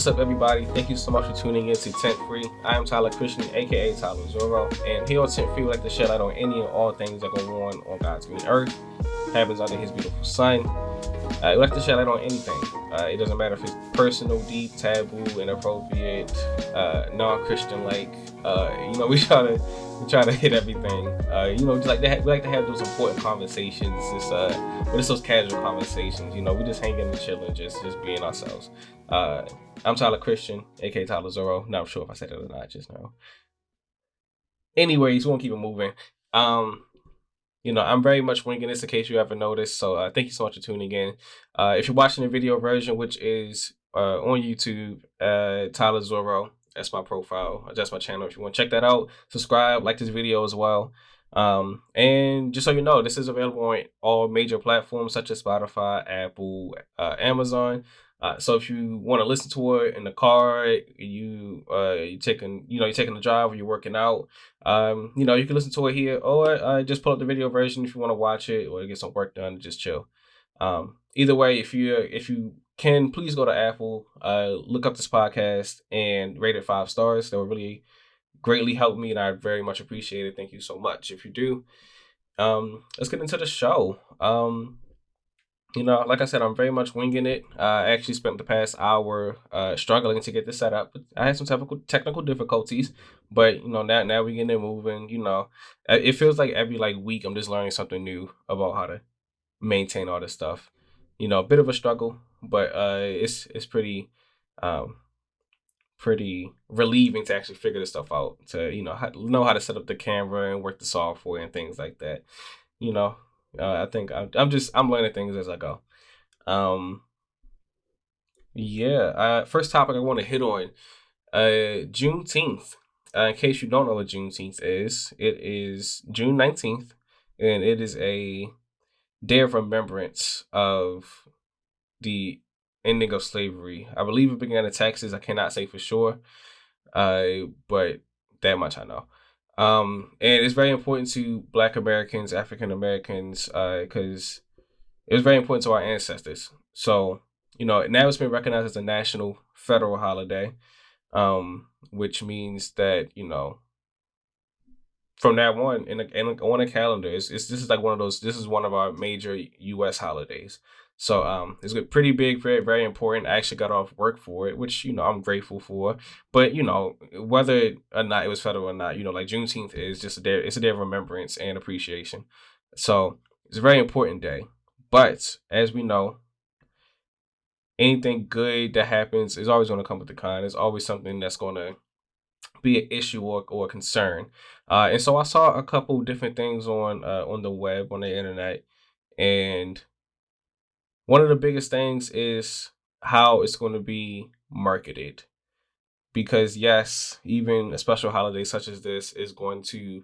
What's up, everybody? Thank you so much for tuning in to Tent Free. I am Tyler Christian, aka Tyler Zorro, and here on Tent Free, we like to shed light on any and all things that go on on God's green earth, happens under His beautiful sun. Uh, we like to shed light on anything. Uh, it doesn't matter if it's personal, deep, taboo, inappropriate, uh, non-Christian like. Uh, you know, we try to we try to hit everything. Uh, you know, just like we like to have those important conversations. It's uh, but it's those casual conversations. You know, we just hanging and chilling, just just being ourselves. Uh, I'm Tyler Christian, aka Tyler Zorro. Not sure if I said it or not just now. Anyways, we won't keep it moving. Um, you know, I'm very much winging this in case you ever noticed. So uh, thank you so much for tuning in. Uh, if you're watching the video version, which is uh, on YouTube, uh, Tyler Zorro, that's my profile. That's my channel. If you want to check that out, subscribe, like this video as well. Um, and just so you know, this is available on all major platforms such as Spotify, Apple, uh, Amazon. Uh, so if you want to listen to it in the car, you uh you taking you know you're taking the drive or you're working out, um you know you can listen to it here or uh, just pull up the video version if you want to watch it or get some work done just chill. Um, either way, if you if you can, please go to Apple, uh, look up this podcast and rate it five stars. That would really greatly help me, and I very much appreciate it. Thank you so much. If you do, um, let's get into the show. Um, you know, like I said, I'm very much winging it. Uh, I actually spent the past hour uh, struggling to get this set up. I had some technical technical difficulties, but you know now now we're getting it moving. You know, it feels like every like week I'm just learning something new about how to maintain all this stuff. You know, a bit of a struggle, but uh, it's it's pretty um, pretty relieving to actually figure this stuff out. To you know how, know how to set up the camera and work the software and things like that. You know, uh, I think I'm, I'm just I'm learning things as I go. Um, yeah. Uh, first topic I want to hit on, uh, Juneteenth. Uh, in case you don't know what Juneteenth is, it is June nineteenth, and it is a day of remembrance of the ending of slavery. I believe it began in Texas. I cannot say for sure, uh, but that much I know. Um, and it's very important to Black Americans, African Americans, because uh, it was very important to our ancestors. So, you know, now it's been recognized as a national federal holiday, um, which means that you know, from now on, in, a, in a, on a calendar, it's, it's this is like one of those. This is one of our major U.S. holidays. So um, it's pretty big, very very important. I actually got off work for it, which you know I'm grateful for. But you know whether or not it was federal or not, you know like Juneteenth is just a day. It's a day of remembrance and appreciation. So it's a very important day. But as we know, anything good that happens is always going to come with the con. It's always something that's going to be an issue or, or a concern. Uh, and so I saw a couple different things on uh, on the web on the internet, and one of the biggest things is how it's going to be marketed. Because, yes, even a special holiday such as this is going to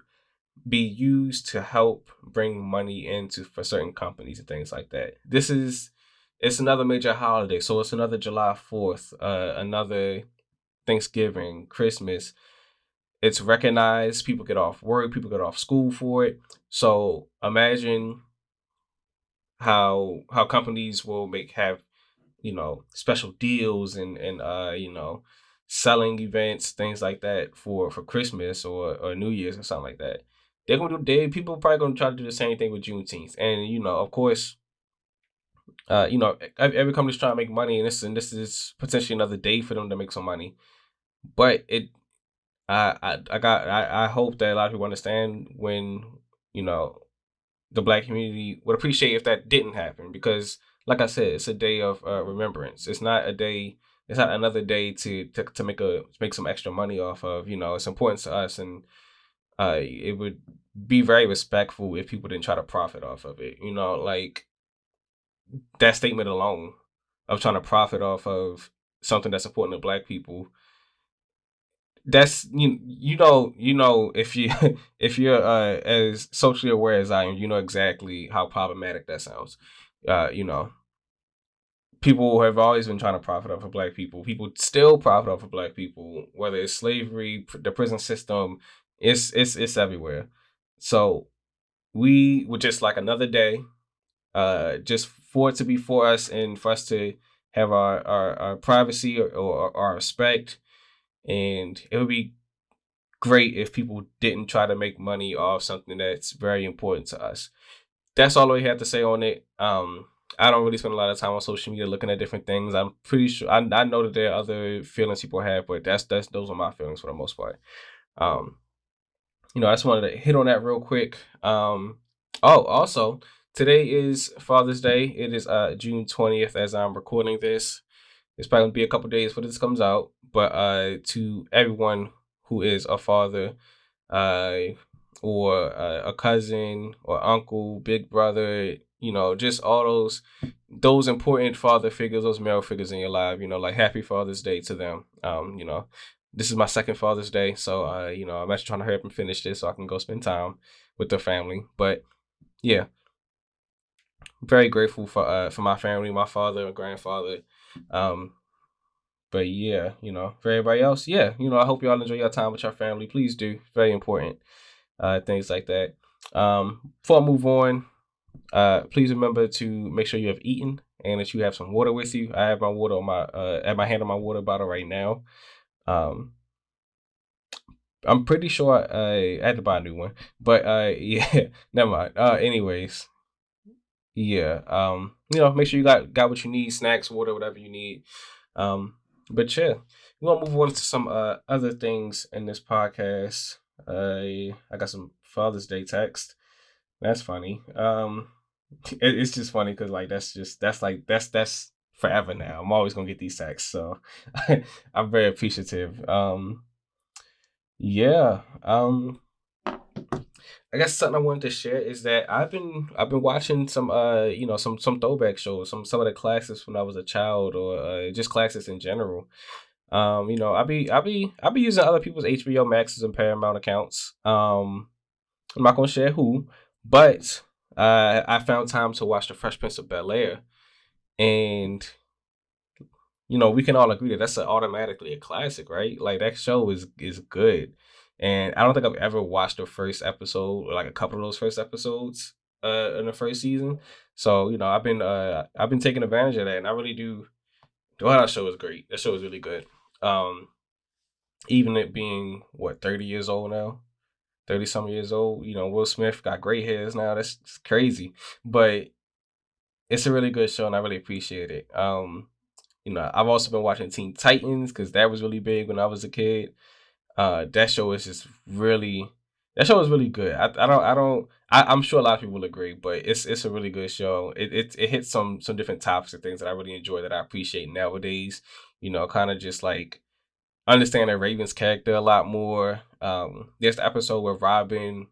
be used to help bring money into for certain companies and things like that. This is it's another major holiday, so it's another July 4th, uh, another Thanksgiving, Christmas. It's recognized, people get off work, people get off school for it. So imagine how how companies will make have you know special deals and and uh you know selling events things like that for for Christmas or or New Year's or something like that. They're gonna do they people probably gonna try to do the same thing with Juneteenth, and you know of course. Uh, you know, every company's trying to make money, and this and this is potentially another day for them to make some money. But it, I, I, I got, I, I hope that a lot of people understand when you know the black community would appreciate if that didn't happen because like i said it's a day of uh, remembrance. It's not a day it's not another day to, to to make a make some extra money off of you know it's important to us and uh it would be very respectful if people didn't try to profit off of it you know like that statement alone of trying to profit off of something that's important to black people that's you you know you know if you if you're uh, as socially aware as I am, you know exactly how problematic that sounds. Uh, you know, people have always been trying to profit off of black people. People still profit off of black people, whether it's slavery, the prison system, it's it's it's everywhere. So we would just like another day, uh, just for it to be for us and for us to have our our, our privacy or, or our respect, and it would be great if people didn't try to make money off something that's very important to us. That's all I have to say on it. Um, I don't really spend a lot of time on social media looking at different things. I'm pretty sure I, I know that there are other feelings people have, but that's that's those are my feelings for the most part. Um, you know, I just wanted to hit on that real quick. Um, oh, also today is Father's Day. It is uh June twentieth as I'm recording this. It's probably gonna be a couple days before this comes out, but uh, to everyone who is a father, uh, or uh, a cousin or uncle, big brother, you know, just all those those important father figures, those male figures in your life, you know, like happy Father's Day to them. Um, you know, this is my second Father's Day, so uh, you know, I'm actually trying to hurry up and finish this so I can go spend time with the family. But yeah, very grateful for uh for my family, my father and grandfather. Um, but yeah, you know, for everybody else, yeah, you know, I hope y'all enjoy your time with your family. Please do, very important. Uh, things like that. Um, before I move on, uh, please remember to make sure you have eaten and that you have some water with you. I have my water on my uh, at my hand on my water bottle right now. Um, I'm pretty sure I, I had to buy a new one, but uh, yeah, never mind. Uh, anyways, yeah, um, you know, make sure you got got what you need, snacks, water, whatever you need. Um, but yeah, we're gonna move on to some uh other things in this podcast. Uh, I got some Father's Day text. That's funny. Um, it, it's just funny because like that's just that's like that's that's forever now. I'm always gonna get these texts, so I'm very appreciative. Um, yeah. Um, I guess something I wanted to share is that I've been I've been watching some uh you know some some throwback shows, some some of the classics when I was a child or uh, just classics in general. Um, you know, I be I be I be using other people's HBO Maxes and Paramount accounts. Um, I'm not gonna share who, but uh, I found time to watch The Fresh Prince of Bel Air, and you know we can all agree that that's a, automatically a classic, right? Like that show is is good, and I don't think I've ever watched the first episode or like a couple of those first episodes uh in the first season. So you know I've been uh I've been taking advantage of that, and I really do. The that show is great. That show is really good. Um, even it being what thirty years old now, thirty some years old. You know, Will Smith got gray hairs now. That's crazy, but it's a really good show, and I really appreciate it. Um, you know, I've also been watching Teen Titans because that was really big when I was a kid. Uh, that show is just really that show is really good. I, I don't I don't I, am sure a lot of people will agree, but it's it's a really good show. It, it it hits some some different topics and things that I really enjoy that I appreciate nowadays. You know, kind of just like understanding the Raven's character a lot more. Um, the episode where Robin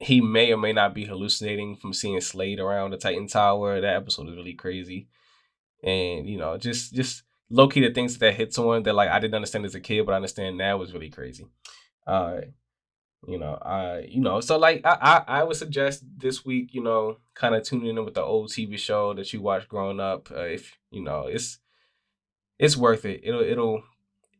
he may or may not be hallucinating from seeing Slade around the Titan Tower. That episode is really crazy, and you know, just just low key the things that hit someone that like I didn't understand as a kid, but I understand now was really crazy. Uh, you know, I you know, so like I I, I would suggest this week, you know, kind of tuning in with the old TV show that you watched growing up. Uh, if you know, it's it's worth it. It'll it'll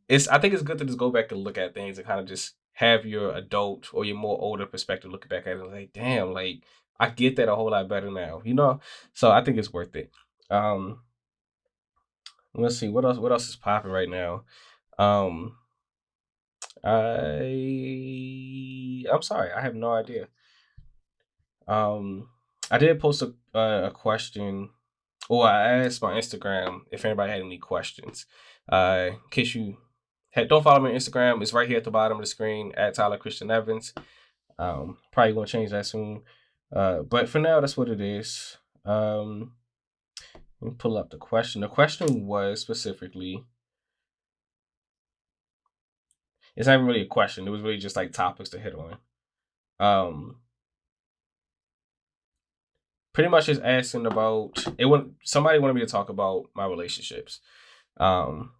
it's I think it's good to just go back and look at things and kind of just have your adult or your more older perspective looking back at it like, damn, like I get that a whole lot better now, you know? So I think it's worth it. Um let's see what else what else is popping right now. Um I I'm sorry, I have no idea. Um I did post a a question or I asked my Instagram if anybody had any questions. Uh, in case you don't follow me on Instagram, it's right here at the bottom of the screen at Tyler Christian Evans. Um, probably gonna change that soon. Uh, but for now, that's what it is. Um, let me pull up the question. The question was specifically. It's not even really a question. It was really just like topics to hit on. Um, pretty much just asking about it. Want somebody wanted me to talk about my relationships. Um,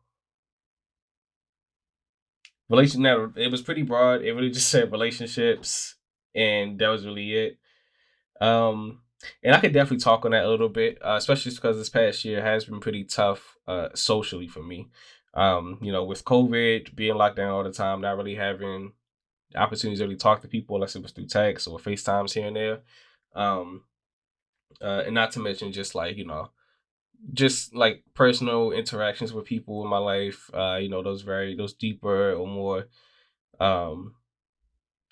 relation. Now it was pretty broad. It really just said relationships, and that was really it. Um, and I could definitely talk on that a little bit, uh, especially because this past year has been pretty tough uh, socially for me. Um, you know, with COVID being locked down all the time, not really having opportunities to really talk to people unless it was through text or FaceTimes here and there. Um, uh, and not to mention just like you know just like personal interactions with people in my life. Uh, you know, those very those deeper or more um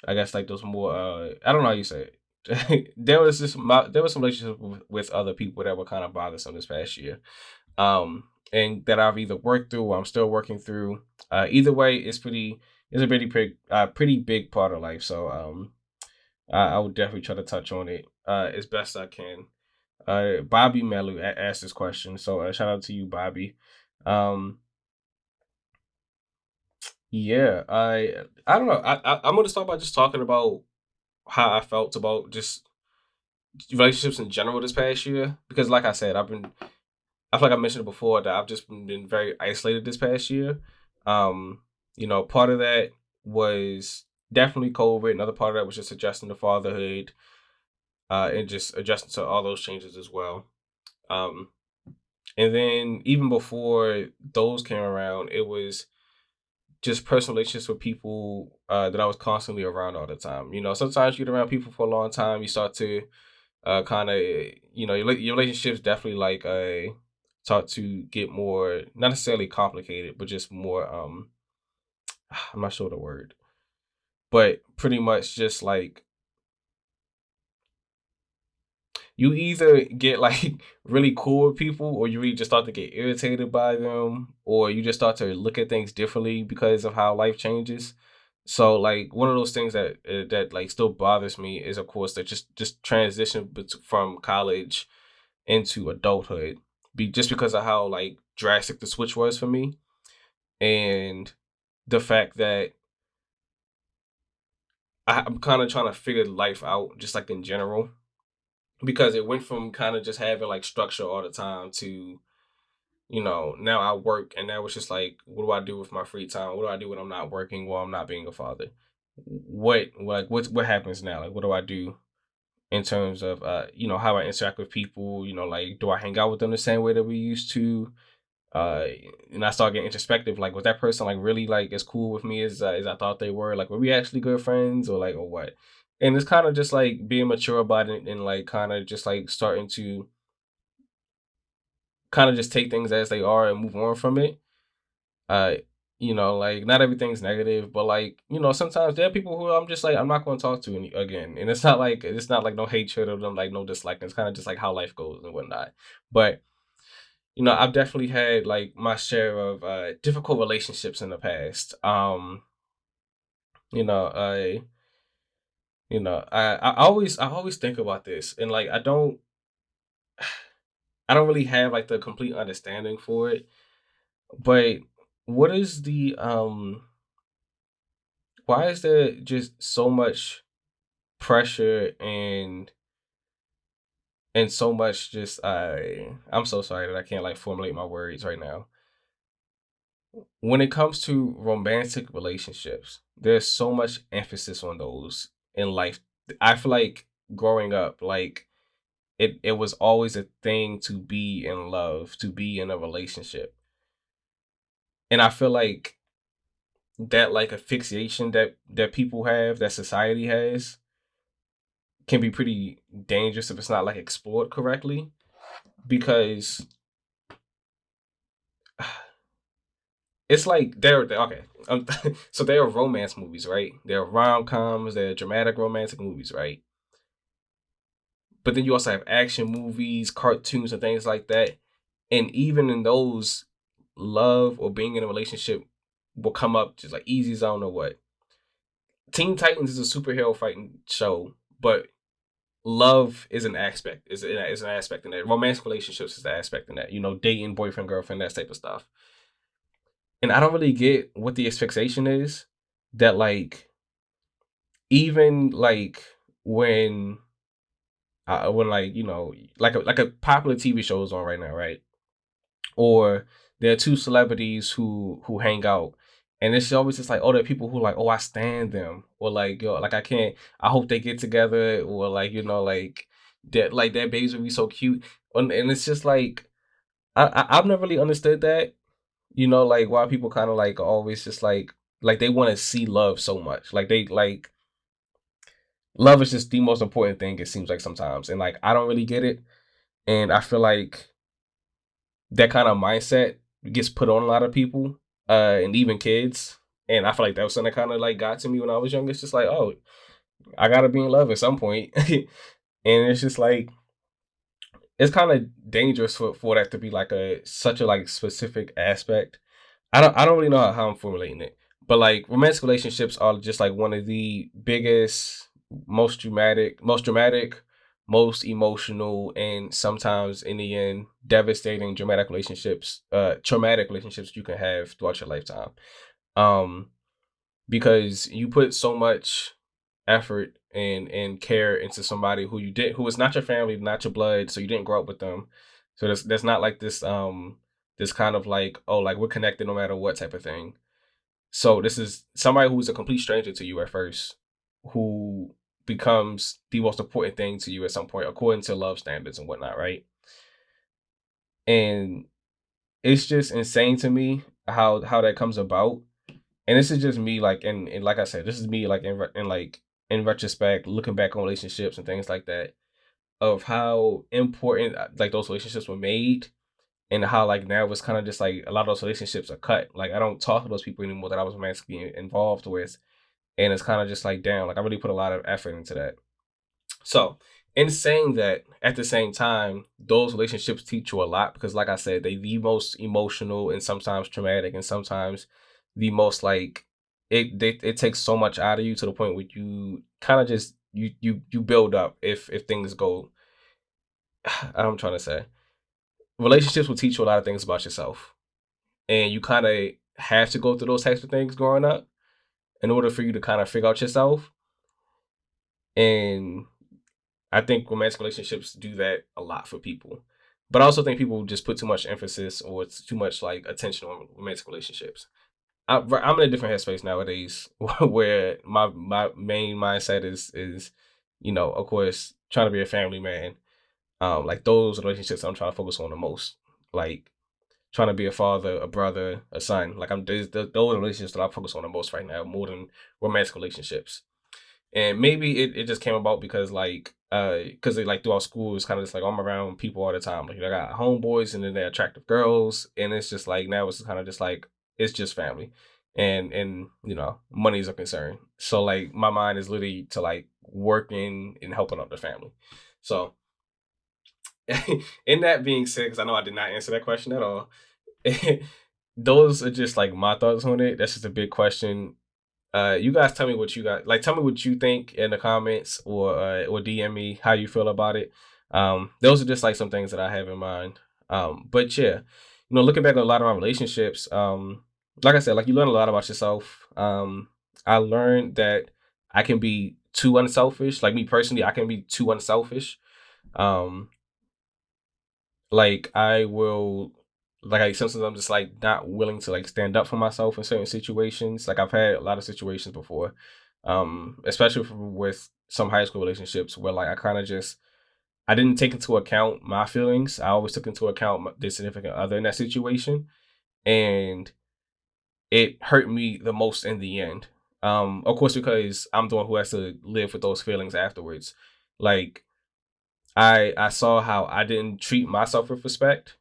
I guess like those more uh I don't know how you say it. there was this my, there was some relationships with, with other people that were kind of bothersome this past year. Um and that I've either worked through or I'm still working through. Uh either way it's pretty it's a pretty big uh pretty big part of life. So um I, I would definitely try to touch on it uh as best I can. Uh Bobby Melu asked this question. So uh, shout out to you, Bobby. Um yeah, I I don't know. I, I I'm gonna start by just talking about how I felt about just relationships in general this past year because, like I said, I've been I feel like I mentioned it before that I've just been, very isolated this past year. Um, you know, part of that was definitely COVID. Another part of that was just adjusting to fatherhood, uh, and just adjusting to all those changes as well. Um, and then even before those came around, it was just personal relationships with people uh, that I was constantly around all the time. You know, sometimes you get around people for a long time, you start to uh, kind of, you know, your, your relationships definitely like uh, start to get more, not necessarily complicated, but just more, um, I'm not sure the word, but pretty much just like you either get like really cool with people or you really just start to get irritated by them or you just start to look at things differently because of how life changes. So like one of those things that uh, that like still bothers me is of course that just just transition from college into adulthood be just because of how like drastic the switch was for me and the fact that I, I'm kind of trying to figure life out just like in general because it went from kind of just having like structure all the time to you know now i work and now it's just like what do i do with my free time? What do i do when i'm not working while i'm not being a father? What like what what happens now? Like what do i do in terms of uh you know how i interact with people? You know like do i hang out with them the same way that we used to? Uh and i start getting introspective like was that person like really like as cool with me as uh, as i thought they were? Like were we actually good friends or like or what and it's kind of just like being mature about it and like kind of just like starting to kind of just take things as they are and move on from it. Uh you know like not everything's negative but like you know sometimes there are people who i'm just like i'm not going to talk to any, again. And it's not like it's not like no hatred of them like no dislike. It's kind of just like how life goes and whatnot. But you know i've definitely had like my share of uh difficult relationships in the past. Um you know i you know, I, I always I always think about this and like I don't I don't really have like the complete understanding for it. But what is the um why is there just so much pressure and and so much just I I'm so sorry that I can't like formulate my words right now. When it comes to romantic relationships, there's so much emphasis on those in life. I feel like growing up, like it it was always a thing to be in love, to be in a relationship. And I feel like that like asphyxiation that that people have, that society has, can be pretty dangerous if it's not like explored correctly. Because it's like they're, they're okay. Um, so they are romance movies, right? They're rom coms, they're dramatic romantic movies, right? But then you also have action movies, cartoons, and things like that. And even in those, love or being in a relationship will come up just like easy zone or what. Teen Titans is a superhero fighting show, but love is an aspect. Is an, is an aspect in that. Romantic relationships is the aspect in that. You know, dating, boyfriend, girlfriend, that type of stuff and I don't really get what the expectation is that like even like when uh, when like you know like a, like a popular TV show is on right now, right? Or there are two celebrities who who hang out, and it's always just like oh, there are people who like oh I stand them, or like yo like I can't I hope they get together, or like you know like that like that babies would be so cute, and, and it's just like I, I I've never really understood that you know, like why people kind of like always just like like they want to see love so much. Like they like love is just the most important thing. It seems like sometimes, and like I don't really get it, and I feel like that kind of mindset gets put on a lot of people, uh, and even kids. And I feel like that was something that kind of like got to me when I was young. It's just like, oh, I gotta be in love at some point. and it's just like it's kind of dangerous for, for that to be like a such a like specific aspect. I don't I don't really know how I'm formulating it, but like romantic relationships are just like one of the biggest, most dramatic, most dramatic, most emotional, and sometimes in the end devastating dramatic relationships, uh, traumatic relationships you can have throughout your lifetime. Um, because you put so much effort and and care into somebody who you did who is not your family, not your blood, so you didn't grow up with them. So that's that's not like this um this kind of like oh like we're connected no matter what type of thing. So this is somebody who's a complete stranger to you at first, who becomes the most important thing to you at some point according to love standards and whatnot, right? And it's just insane to me how how that comes about. And this is just me like and, and like I said, this is me like in, in like in retrospect, looking back on relationships and things like that, of how important uh, like those relationships were made, and how like now it's kind of just like a lot of those relationships are cut. Like I don't talk to those people anymore that I was romantically involved with, and it's kind of just like damn, like I really put a lot of effort into that. So in saying that, at the same time, those relationships teach you a lot because, like I said, they the most emotional and sometimes traumatic, and sometimes the most like it they, it takes so much out of you to the point where you kind of just you you you build up if if things go I'm trying to say relationships will teach you a lot of things about yourself. And you kind of have to go through those types of things growing up in order for you to kind of figure out yourself. And I think romantic relationships do that a lot for people. But I also think people just put too much emphasis or too much like attention on romantic relationships I'm in a different headspace nowadays, where my my main mindset is is, you know, of course, trying to be a family man. Um, like those relationships I'm trying to focus on the most. Like trying to be a father, a brother, a son. Like I'm those those relationships that I focus on the most right now, more than romantic relationships. And maybe it, it just came about because like uh because like throughout school it's kind of just like I'm around people all the time. Like I got homeboys and then they're attractive girls, and it's just like now it's kind of just like it's just family and and you know money's a concern. So like my mind is literally to like working and helping out the family. So in that being said because i know i did not answer that question at all those are just like my thoughts on it. That's just a big question. Uh you guys tell me what you got like tell me what you think in the comments or uh, or dm me how you feel about it. Um those are just like some things that i have in mind. Um but yeah you know looking back at a lot of my relationships um like I said, like you learn a lot about yourself. Um, I learned that I can be too unselfish. Like me personally, I can be too unselfish. Um, like I will, like I sometimes I'm just like not willing to like stand up for myself in certain situations. Like I've had a lot of situations before, um, especially with some high school relationships where like I kind of just I didn't take into account my feelings. I always took into account the significant other in that situation, and it hurt me the most in the end. Um, of course, because I'm the one who has to live with those feelings afterwards. Like, I I saw how I didn't treat myself with respect,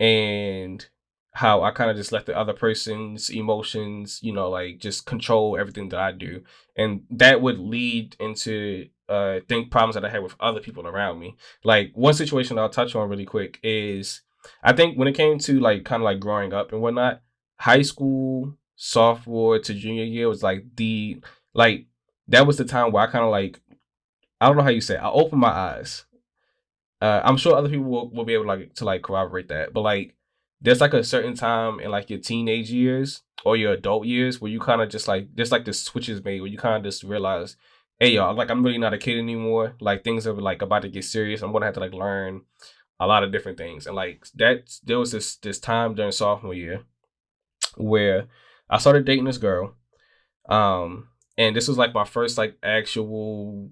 and how I kind of just let the other person's emotions, you know, like just control everything that I do, and that would lead into uh think problems that I had with other people around me. Like one situation I'll touch on really quick is I think when it came to like kind of like growing up and whatnot, high school, sophomore to junior year was like the like that was the time where I kind of like I don't know how you say it, I opened my eyes. Uh, I'm sure other people will, will be able like to like corroborate that, but like there's like a certain time in like your teenage years or your adult years where you kind of just like there's like the switches made where you kind of just realize, hey y'all, like I'm really not a kid anymore. Like things are like about to get serious. I'm gonna have to like learn a lot of different things, and like that there was this this time during sophomore year where I started dating this girl. Um, and this was like my first like actual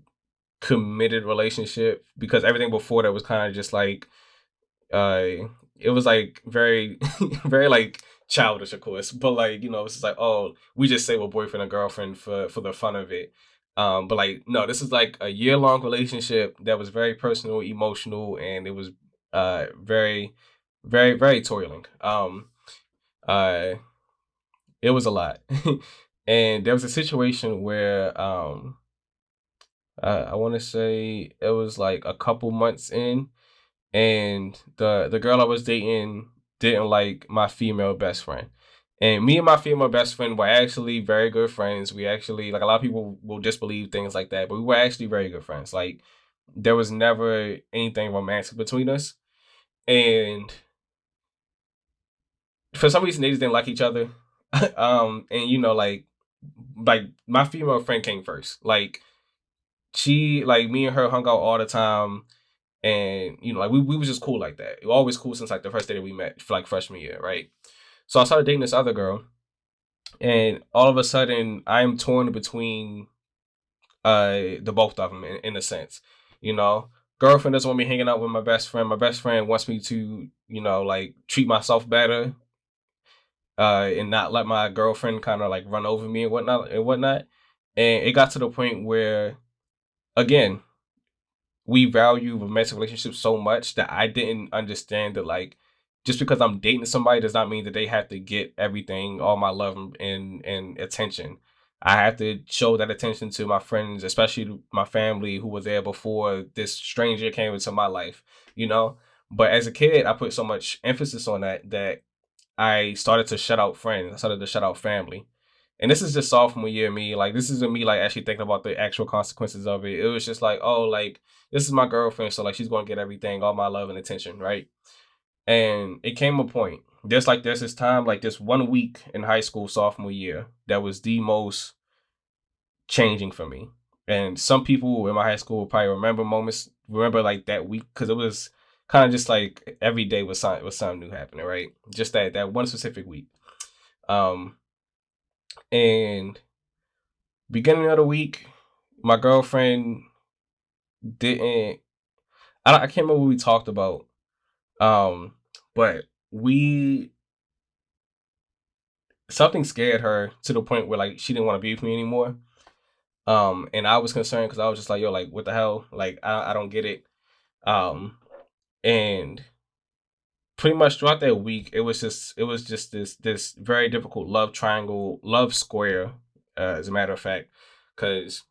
committed relationship because everything before that was kind of just like uh it was like very very like childish of course but like you know it's like oh we just say we're boyfriend and girlfriend for for the fun of it um but like no this is like a year long relationship that was very personal emotional and it was uh very very very toiling. Um, uh, it was a lot, and there was a situation where um, uh, I want to say it was like a couple months in, and the the girl I was dating didn't like my female best friend. And me and my female best friend were actually very good friends. We actually like a lot of people will disbelieve things like that, but we were actually very good friends. Like there was never anything romantic between us. And for some reason they just didn't like each other. um, and you know, like like my female friend came first. Like she like me and her hung out all the time and you know, like we, we was just cool like that. We always cool since like the first day that we met like freshman year, right? So I started dating this other girl, and all of a sudden I'm torn between uh the both of them in, in a sense. You know, girlfriend doesn't want me hanging out with my best friend. My best friend wants me to, you know, like treat myself better, uh, and not let my girlfriend kind of like run over me and whatnot and whatnot. And it got to the point where, again, we value romantic relationships so much that I didn't understand that like just because I'm dating somebody does not mean that they have to get everything, all my love and and attention. I have to show that attention to my friends, especially my family who was there before this stranger came into my life, you know? But as a kid, I put so much emphasis on that that I started to shut out friends. I started to shut out family. And this is just sophomore year me. Like this isn't me like actually thinking about the actual consequences of it. It was just like, oh, like this is my girlfriend, so like she's gonna get everything, all my love and attention, right? And it came a point. There's like there's this time, like this one week in high school, sophomore year, that was the most changing for me. And some people in my high school will probably remember moments, remember like that week, because it was kind of just like every day was something was something new happening, right? Just that that one specific week. Um and beginning of the week, my girlfriend didn't I, I can't remember what we talked about um but we something scared her to the point where like she didn't want to be with me anymore. Um and i was concerned because i was just like yo like what the hell? Like I, I don't get it. Um and pretty much throughout that week it was just it was just this this very difficult love triangle love square uh, as a matter of fact because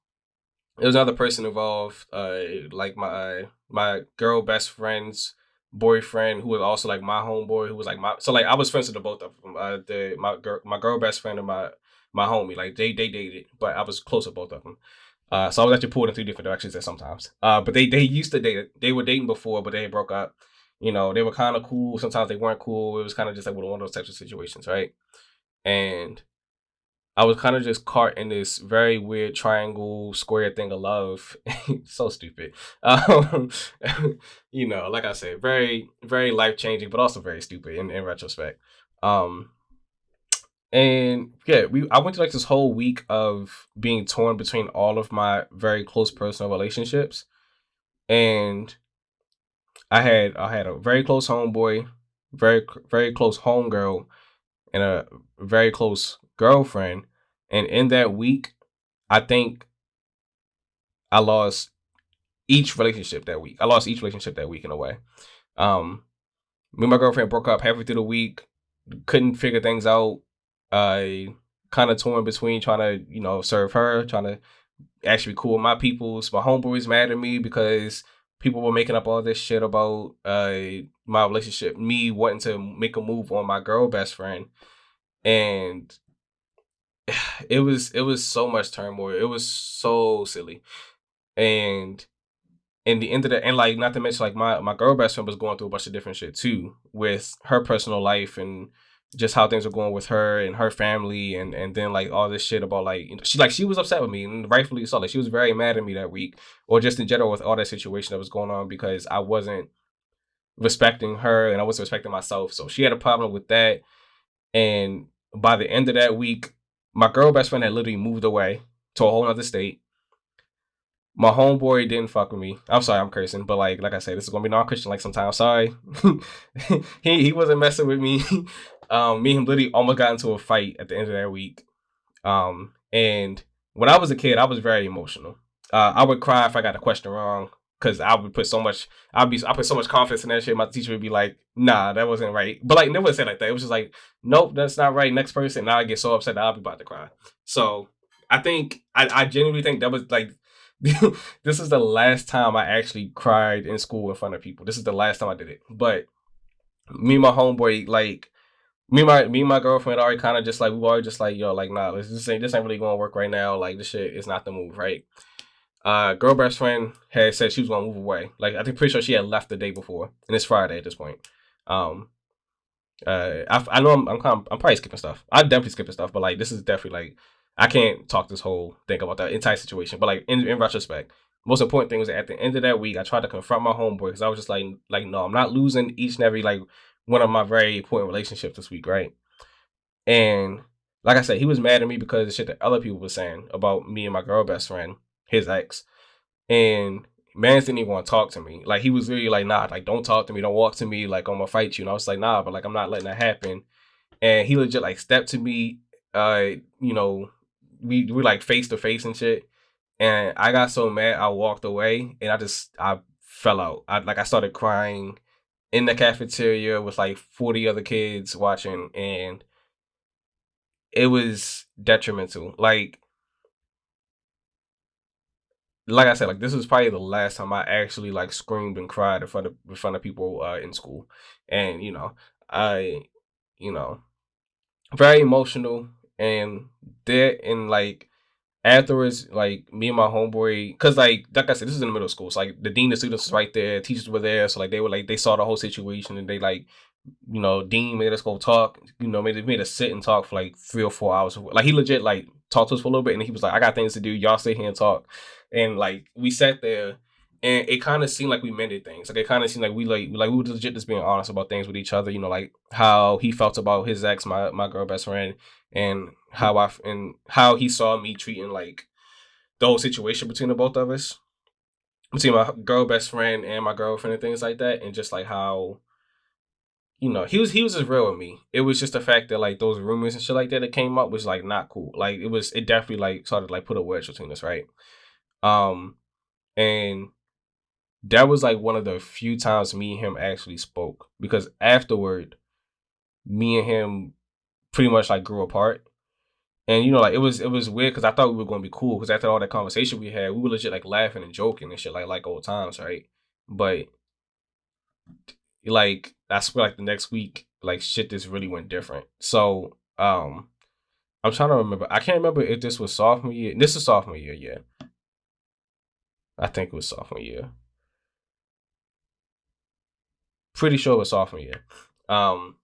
there was another person involved, uh, like my my girl best friend's boyfriend, who was also like my homeboy, who was like my so like I was friends with the both of them. Uh, the my girl my girl best friend and my my homie, like they they dated, but I was close with both of them. Uh, so I was actually pulled in three different directions there sometimes. Uh, but they they used to date. They were dating before, but they broke up. You know, they were kind of cool. Sometimes they weren't cool. It was kind of just like one of those types of situations, right? And I was kind of just caught in this very weird triangle square thing of love. so stupid. Um, you know, like I said, very, very life changing, but also very stupid in, in retrospect. Um, and yeah, we I went to like this whole week of being torn between all of my very close personal relationships, and I had I had a very close homeboy, very very close homegirl, and a very close girlfriend. And in that week, I think I lost each relationship that week. I lost each relationship that week in a way. Um, me and my girlfriend broke up halfway through the week, couldn't figure things out. I kind of torn between trying to, you know, serve her, trying to actually be cool with my peoples. My homeboys mad at me because people were making up all this shit about uh my relationship, me wanting to make a move on my girl best friend. And it was it was so much turmoil. It was so silly, and in the end of the and like not to mention like my my girl best friend was going through a bunch of different shit too with her personal life and just how things were going with her and her family and and then like all this shit about like you know, she like she was upset with me and rightfully so. Like she was very mad at me that week or just in general with all that situation that was going on because I wasn't respecting her and I wasn't respecting myself. So she had a problem with that. And by the end of that week my girl best friend had literally moved away to a whole other state. My homeboy didn't fuck with me. I'm sorry, I'm cursing, but like like I said, this is gonna be non-Christian like sometimes. Sorry. he he wasn't messing with me. Um, me and him literally almost got into a fight at the end of that week. Um, and when I was a kid, I was very emotional. Uh, I would cry if I got a question wrong. Because I would put so much, I'd be, I put so much confidence in that shit. My teacher would be like, "Nah, that wasn't right," but like never said like that. It was just like, "Nope, that's not right." Next person. Now I get so upset that I'll be about to cry. So I think I, I genuinely think that was like this is the last time I actually cried in school in front of people. This is the last time I did it. But me and my homeboy, like me and my me and my girlfriend already kind of just like we were already just like yo, like nah, this ain't this ain't really gonna work right now. Like this shit is not the move, right? Uh, girl best friend had said she was gonna move away. Like I think pretty sure she had left the day before, and it's Friday at this point. Um, uh, I, I know I'm I'm, kind of, I'm probably skipping stuff. I'm definitely skipping stuff, but like this is definitely like I can't talk this whole thing about that entire situation. But like in, in retrospect, most important thing was at the end of that week, I tried to confront my homeboy because I was just like, like, no, I'm not losing each and every like one of my very important relationships this week, right? And like I said, he was mad at me because the shit that other people were saying about me and my girl best friend, his ex. And man didn't even want to talk to me. Like he was really like, nah, like don't talk to me, don't walk to me, like I'm gonna fight you. And I was like, nah, but like I'm not letting that happen. And he legit like stepped to me, uh, you know, we we like face to face and shit. And I got so mad, I walked away, and I just I fell out. I like I started crying in the cafeteria with like forty other kids watching, and it was detrimental. Like like I said, like this was probably the last time I actually like screamed and cried in front of in front of people uh, in school, and you know, I, you know, very emotional and that and like afterwards, like me and my homeboy, cause like like I said, this is in the middle school. So like the dean of students was right there, teachers were there, so like they were like they saw the whole situation and they like, you know, dean made us go talk. You know, made made us sit and talk for like three or four hours. Like he legit like talked to us for a little bit, and he was like, "I got things to do. Y'all stay here and talk." And like we sat there and it kind of seemed like we mended things. Like it kind of seemed like we like like we were legit just being honest about things with each other. You know, like how he felt about his ex, my my girl best friend, and how I and how he saw me treating like the whole situation between the both of us, between my girl best friend and my girlfriend and things like that, and just like how. You know, he was he was just real with me. It was just the fact that like those rumors and shit like that that came up was like not cool. Like it was it definitely like started like put a wedge between us, right? Um and that was like one of the few times me and him actually spoke because afterward me and him pretty much like grew apart. And you know like it was it was weird because i thought we were going to be cool because after all that conversation we had we were legit like laughing and joking and shit like like old times right? But like i swear like the next week like shit just really went different. So um i'm trying to remember i can't remember if this was sophomore year this is sophomore year yeah i think it was sophomore year pretty sure it was sophomore year. Um,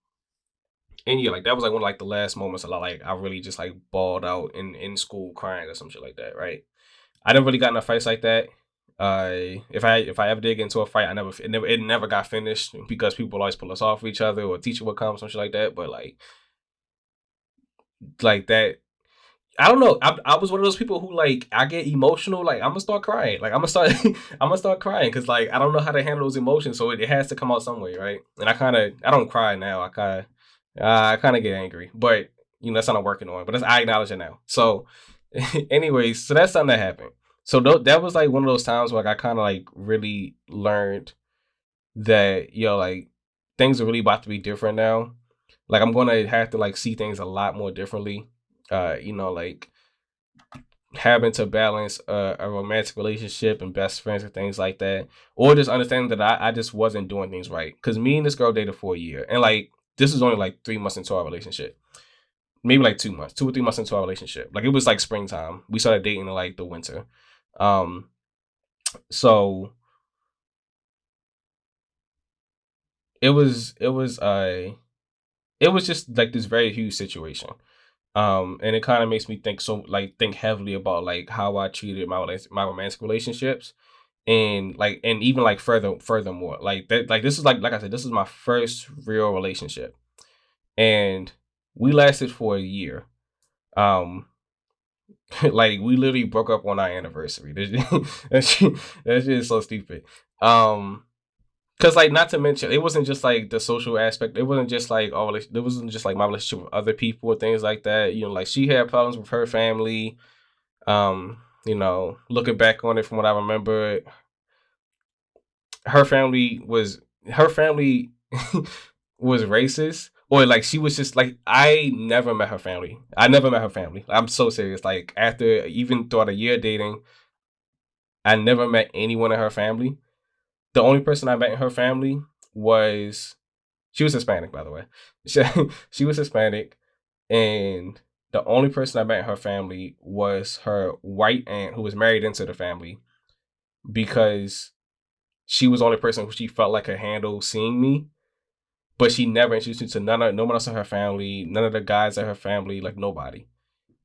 and yeah, like that was like one of like the last moments I like I really just like bawled out in in school crying or some shit like that. Right. I never really got in a fights like that. Uh, if I if I ever did get into a fight, I never it never it never got finished because people always pull us off of each other or teacher would come some shit like that. But like, like that I don't know. I, I was one of those people who like I get emotional. Like I'm gonna start crying. Like I'm gonna start. I'm gonna start crying because like I don't know how to handle those emotions. So it, it has to come out some way, right? And I kind of I don't cry now. I kind of uh, I kind of get angry, but you know that's not I'm working on. But that's I acknowledge it now. So, anyways, so that's something that happened. So th- that was like one of those times where like, I kind of like really learned that yo like things are really about to be different now. Like I'm gonna have to like see things a lot more differently uh, you know, like having to balance a, a, romantic relationship and best friends and things like that, or just understanding that I, I just wasn't doing things right. Because me and this girl dated for a year, and like this is only like three months into our relationship, maybe like two months, two or three months into our relationship. Like it was like springtime. We started dating in like the winter. Um, so it was it was uh it was just like this very huge situation um, and it kind of makes me think so like think heavily about like how I treated my my romantic relationships and like and even like further furthermore like that like this is like like I said this is my first real relationship. And we lasted for a year. Um like we literally broke up on our anniversary. That's just, that's just so stupid. Um Cause like not to mention, it wasn't just like the social aspect. It wasn't just like all. It wasn't just like my relationship with other people or things like that. You know, like she had problems with her family. Um, you know, looking back on it from what I remember, her family was her family was racist or like she was just like I never met her family. I never met her family. I'm so serious. Like after even throughout a year dating, I never met anyone in her family. The only person I met in her family was she was Hispanic, by the way. She, she was Hispanic, and the only person I met in her family was her white aunt who was married into the family because she was the only person who she felt like could handle seeing me. But she never introduced me to none of no one else in her family, none of the guys in her family, like nobody.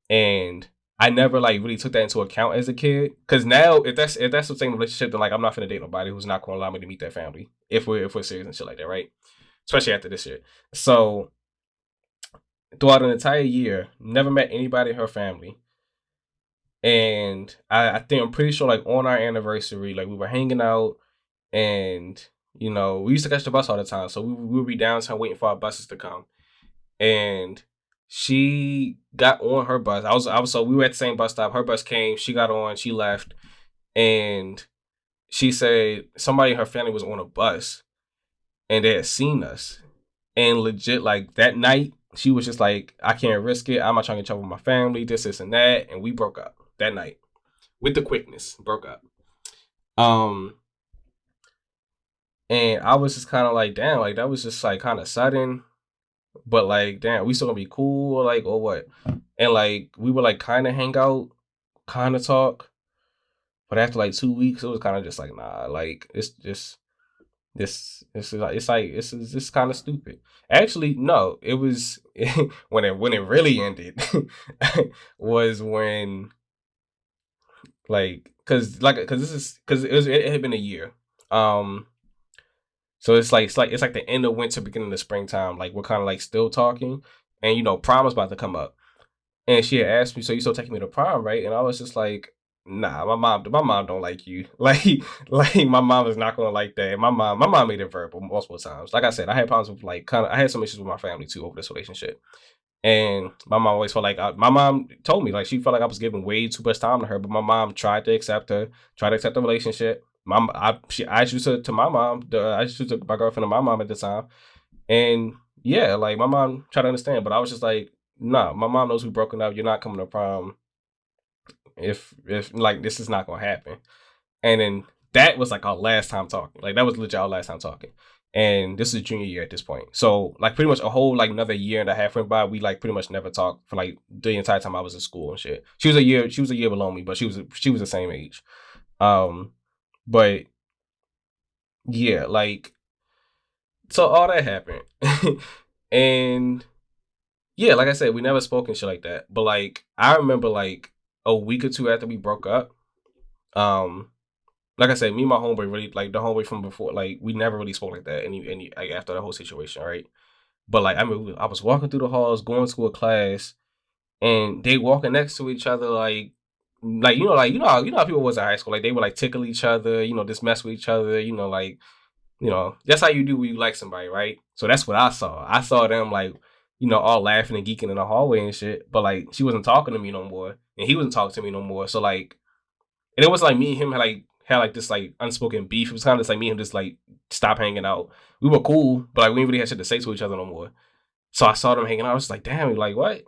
And I never like really took that into account as a kid. Cause now if that's if that's the same relationship, then like I'm not gonna date nobody who's not gonna allow me to meet that family. If we're if we're serious and shit like that, right? Especially after this shit. So throughout an entire year, never met anybody in her family. And I, I think I'm pretty sure like on our anniversary, like we were hanging out and you know, we used to catch the bus all the time. So we, we would be downtown waiting for our buses to come. And she got on her bus. I was I was so we were at the same bus stop. Her bus came, she got on, she left, and she said somebody in her family was on a bus and they had seen us. And legit, like that night, she was just like, I can't risk it. I'm not trying to get trouble with my family, this, this, and that. And we broke up that night. With the quickness, broke up. Um and I was just kind of like, damn, like that was just like kind of sudden. But like, damn, we still gonna be cool, like, or what? And like we would like kind of hang out, kind of talk. But after like two weeks, it was kind of just like, nah, like it's just this this is like it's like it's just kind of stupid. Actually, no, it was when it when it really ended was when like cuz like cuz this is cuz it was it had been a year. Um so it's like it's like it's like the end of winter, beginning of springtime. Like we're kind of like still talking, and you know, prom was about to come up, and she had asked me, "So you still taking me to prom, right?" And I was just like, "Nah, my mom, my mom don't like you. Like, like my mom is not gonna like that. My mom, my mom made it verbal multiple times. Like I said, I had problems with like kind of, I had some issues with my family too over this relationship." And my mom always felt like I, my mom told me like she felt like I was giving way too much time to her, but my mom tried to accept her, tried to accept the relationship my I she I introduced her to my mom. I introduced my girlfriend to my mom at the time, and yeah, like my mom tried to understand, but I was just like, nah, my mom knows we broken up. You're not coming to prom. If if like this is not gonna happen, and then that was like our last time talking. Like that was legit our last time talking. And this is junior year at this point. So like pretty much a whole like another year and a half went by. We like pretty much never talked for like the entire time I was in school and shit. She was a year she was a year below me, but she was she was the same age. Um but yeah, like so all that happened. and yeah, like I said, we never spoke and shit like that. But like I remember like a week or two after we broke up, um, like I said, me and my homeboy really like the homeboy from before, like we never really spoke like that any any like, after the whole situation, right? But like I mean I was walking through the halls, going to a class, and they walking next to each other like like you know, like you know, how, you know how people was in high school, like they would like tickle each other, you know, just mess with each other, you know, like you know, that's how you do when you like somebody, right? So that's what I saw. I saw them like, you know, all laughing and geeking in the hallway and shit, but like she wasn't talking to me no more, and he wasn't talking to me no more. So like, and it was like me and him had like had like this like unspoken beef. It was kind of just like me and him just like stop hanging out. We were cool, but like we didn't really have shit to say to each other no more. So I saw them hanging out. I was like, damn, like what?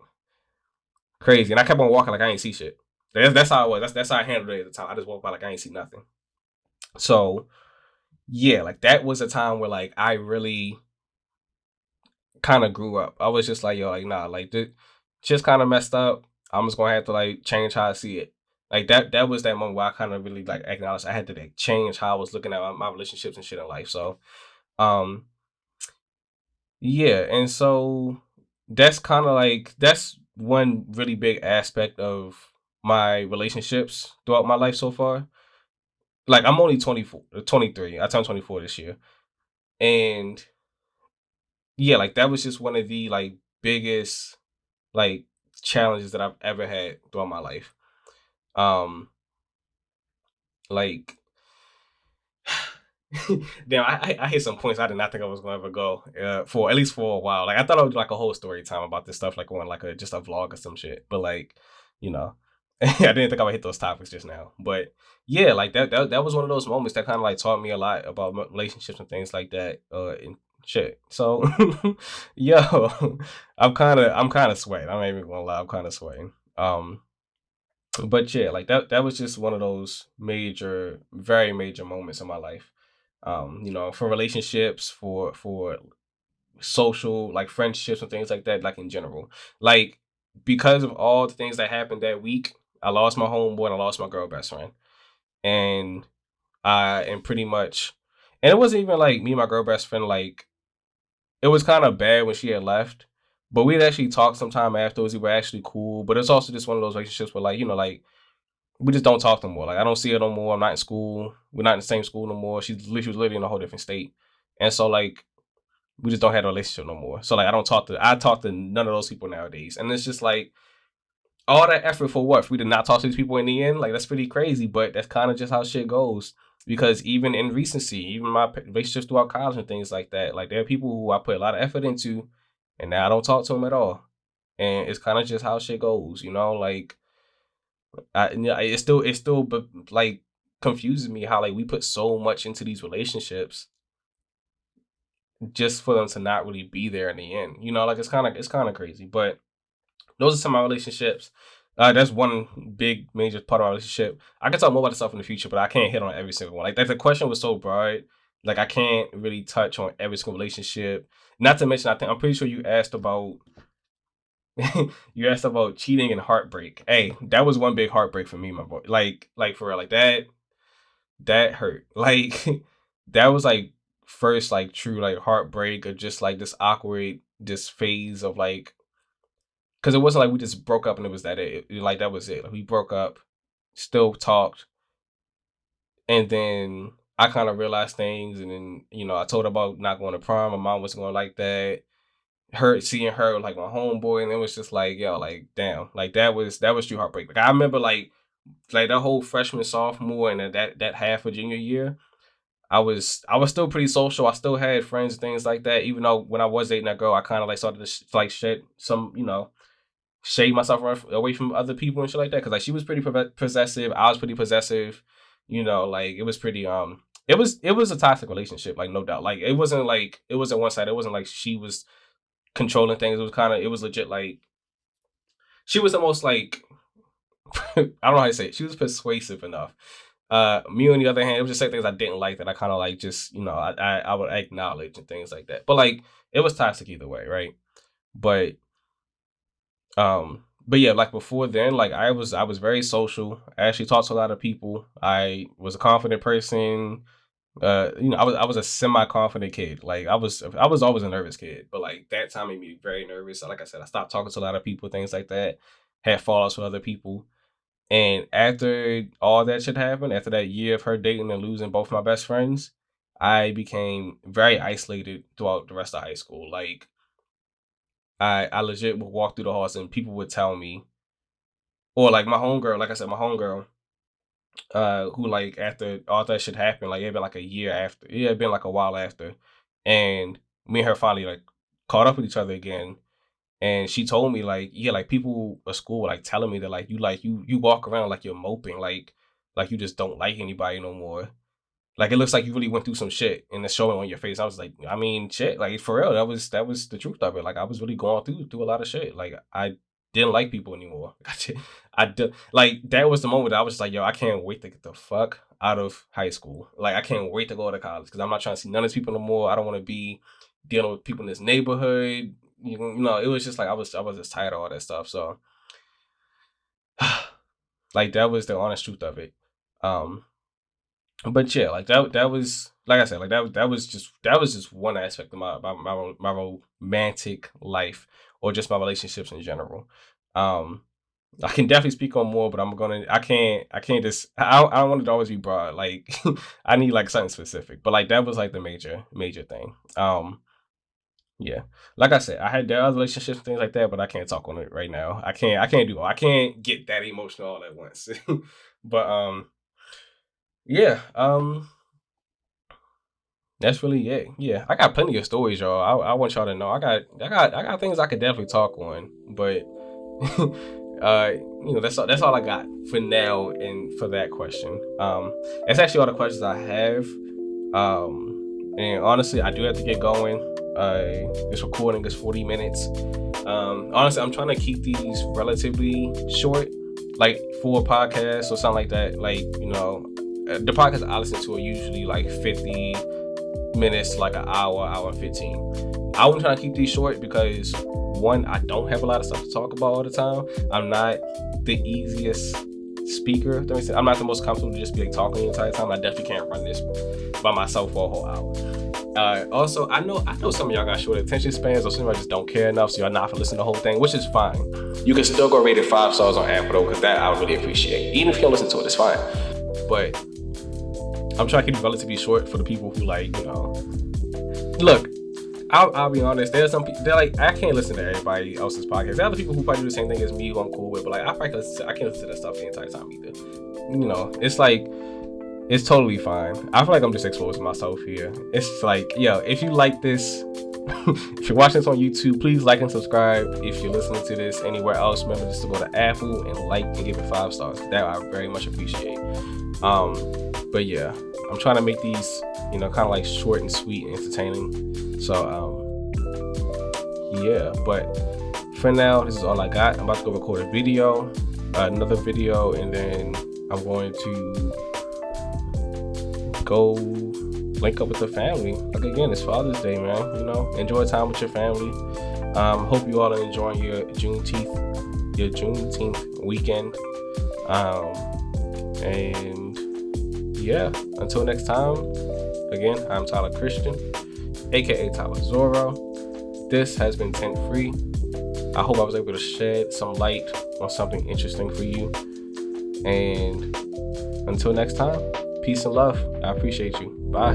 Crazy. And I kept on walking like I ain't see shit. That's that's how it was. That's that's how I handled it at the time. I just walked by like I ain't see nothing. So yeah, like that was a time where like I really kind of grew up. I was just like, yo, like nah, like this just kind of messed up. I'm just gonna have to like change how I see it. Like that that was that moment where I kind of really like acknowledged I had to like change how I was looking at my, my relationships and shit in life. So um yeah, and so that's kind of like that's one really big aspect of my relationships throughout my life so far. Like I'm only 24, 23. I turned 24 this year. And yeah, like that was just one of the like biggest like challenges that I've ever had throughout my life. Um like damn, I, I hit some points I did not think I was gonna ever go uh, for at least for a while. Like I thought I would do like a whole story time about this stuff, like on like a just a vlog or some shit. But like, you know, I didn't think I would hit those topics just now, but yeah, like that that, that was one of those moments that kind of like taught me a lot about relationships and things like that. Uh, and shit. So, yo, I'm kind of I'm kind of sweating. I'm not even gonna lie. I'm kind of sweating. Um, but yeah, like that that was just one of those major, very major moments in my life. Um, you know, for relationships, for for social like friendships and things like that, like in general. Like because of all the things that happened that week, I lost my homeboy and I lost my girl best friend. And I am pretty much and it wasn't even like me and my girl best friend like it was kind of bad when she had left. But we'd actually talk sometime afterwards. We were actually cool. But it's also just one of those relationships where like, you know, like we just don't talk no more. Like I don't see her no more. I'm not in school. We're not in the same school no more. She's she was literally in a whole different state. And so like we just don't have a relationship no more. So like I don't talk to I talk to none of those people nowadays. And it's just like all that effort for what? If we did not talk to these people in the end, like that's pretty crazy. But that's kind of just how shit goes. Because even in recency, even my relationships throughout college and things like that, like there are people who I put a lot of effort into, and now I don't talk to them at all. And it's kind of just how shit goes, you know. Like, I it still it still but like confuses me how like we put so much into these relationships just for them to not really be there in the end. You know, like it's kind of it's kind of crazy. But those are some of my relationships. Uh, that's one big major part of our relationship. I can talk more about this stuff in the future, but I can't hit on every single one. Like, like the question was so broad, like I can't really touch on every single relationship. Not to mention, I think I'm pretty sure you asked about you asked about cheating and heartbreak. Hey, that was one big heartbreak for me, my boy. Like, like for real, like that, that hurt. Like, that was like first like true like heartbreak or just like this awkward this phase of like because it wasn't like we just broke up and it was that it, like that was it like, we broke up still talked and then i kind of realized things and then you know i told her about not going to prom my mom was going like that her seeing her like my homeboy and it was just like yo like damn like that was that was true heartbreak like i remember like like that whole freshman sophomore and that that half of junior year I was I was still pretty social. I still had friends things like that. Even though when I was dating that girl, I kind of like started to sh- like shit some you know shade myself away from other people and shit like that. Because like she was pretty possessive, I was pretty possessive. You know, like it was pretty um it was it was a toxic relationship, like no doubt. Like it wasn't like it wasn't one side. It wasn't like she was controlling things. It was kind of it was legit like she was the most like I don't know how to say it. She was persuasive enough uh, me on the other hand, it was just certain things I didn't like that I kind of like just you know I, I, I would acknowledge and things like that. But like it was toxic either way, right? But um, but yeah, like before then, like I was I was very social. I actually talked to a lot of people. I was a confident person. Uh, you know, I was I was a semi confident kid. Like I was I was always a nervous kid, but like that time made me very nervous. Like I said, I stopped talking to a lot of people, things like that. Had fallouts with other people. And after all that shit happened, after that year of her dating and losing both my best friends, I became very isolated throughout the rest of high school. Like I I legit would walk through the halls and people would tell me, or like my homegirl, like I said, my homegirl, uh, who like after all that shit happened, like it had been like a year after, it had been like a while after, and me and her finally like caught up with each other again and she told me like yeah like people at school were like telling me that like you like you you walk around like you're moping like like you just don't like anybody no more like it looks like you really went through some shit and it's showing on your face. I was like i mean shit like for real that was that was the truth of it. Like i was really going through through a lot of shit. Like i didn't like people anymore. I did like that was the moment i was just like yo i can't wait to get the fuck out of high school. Like i can't wait to go to college because i'm not trying to see none of these people no more. I don't want to be dealing with people in this neighborhood. You know, it was just like I was I was just tired of all that stuff. So like that was the honest truth of it. Um but yeah, like that that was like I said, like that that was just that was just one aspect of my my my, my romantic life or just my relationships in general. Um I can definitely speak on more, but I'm gonna I can't I can't just I I don't want it to always be broad. Like I need like something specific. But like that was like the major major thing. Um yeah, like I said, I had there other relationships things like that, but I can't talk on it right now. I can't. I can't do. I can't get that emotional all at once. but um, yeah. Um, that's really it. Yeah, I got plenty of stories, y'all. I, I want y'all to know. I got. I got. I got things I could definitely talk on, but uh, you know, that's all, that's all I got for now and for that question. Um, that's actually all the questions I have. Um, and honestly, I do have to get going. Uh, this recording is 40 minutes. Um, honestly, I'm trying to keep these relatively short, like four podcasts or something like that. Like, you know, the podcasts I listen to are usually like 50 minutes, like an hour, hour 15. I'm trying to keep these short because one, I don't have a lot of stuff to talk about all the time. I'm not the easiest speaker. I'm not the most comfortable to just be like talking the entire time. I definitely can't run this by myself for a whole hour. Uh, also, I know I know some of y'all got short attention spans, or some of y'all just don't care enough, so y'all not for listening to the whole thing, which is fine. You can still go rate it five stars on Apple though, because that I would really appreciate. Even if you don't listen to it, it's fine. But I'm trying to keep it relatively short for the people who like, you know. Look, I'll, I'll be honest. There's some people. They're like, I can't listen to everybody else's podcast. There are other people who probably do the same thing as me, who I'm cool with. But like, I probably listen to, I can't listen to that stuff the entire time either. You know, it's like it's totally fine. I feel like I'm just exposing myself here. It's like, yo, if you like this, if you're watching this on YouTube, please like and subscribe. If you're listening to this anywhere else, remember just to go to Apple and like and give it five stars. That I very much appreciate. Um, but yeah, I'm trying to make these, you know, kind of like short and sweet and entertaining. So um, yeah, but for now, this is all I got. I'm about to go record a video, uh, another video, and then I'm going to go link up with the family. Like again, it's Father's Day, man. You know, enjoy time with your family. Um, hope you all are enjoying your Juneteenth, your Juneteenth weekend. Um, and yeah, until next time. Again, I'm Tyler Christian, aka Tyler Zorro. This has been Tent Free. I hope I was able to shed some light on something interesting for you. And until next time. Peace and love. I appreciate you. Bye.